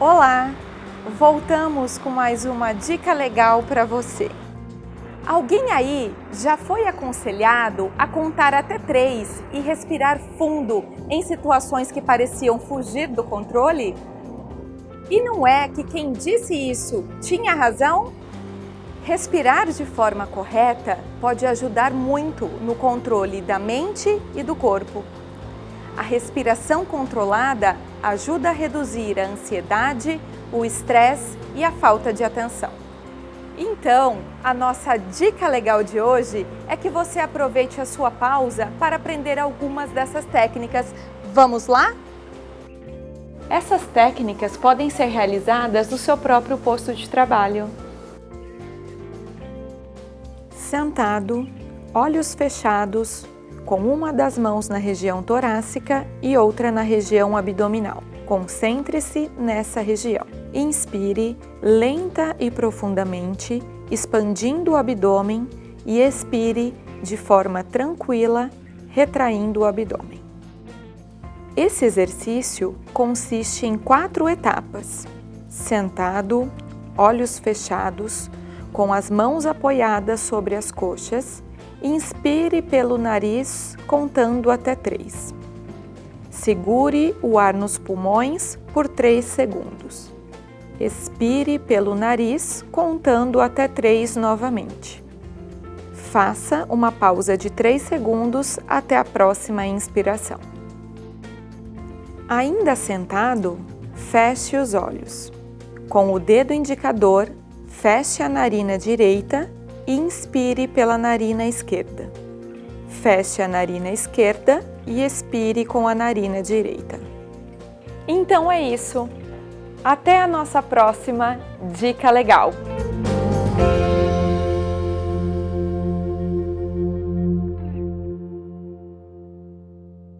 Olá! Voltamos com mais uma dica legal para você. Alguém aí já foi aconselhado a contar até três e respirar fundo em situações que pareciam fugir do controle? E não é que quem disse isso tinha razão? Respirar de forma correta pode ajudar muito no controle da mente e do corpo. A respiração controlada ajuda a reduzir a ansiedade, o estresse e a falta de atenção. Então, a nossa dica legal de hoje é que você aproveite a sua pausa para aprender algumas dessas técnicas. Vamos lá? Essas técnicas podem ser realizadas no seu próprio posto de trabalho. Sentado, olhos fechados, com uma das mãos na região torácica e outra na região abdominal. Concentre-se nessa região. Inspire lenta e profundamente, expandindo o abdômen e expire de forma tranquila, retraindo o abdômen. Esse exercício consiste em quatro etapas. Sentado, olhos fechados, com as mãos apoiadas sobre as coxas, inspire pelo nariz contando até três. Segure o ar nos pulmões por 3 segundos. Expire pelo nariz contando até 3 novamente. Faça uma pausa de 3 segundos até a próxima inspiração. Ainda sentado, feche os olhos. Com o dedo indicador, feche a narina direita inspire pela narina esquerda. Feche a narina esquerda e expire com a narina direita. Então é isso. Até a nossa próxima Dica Legal!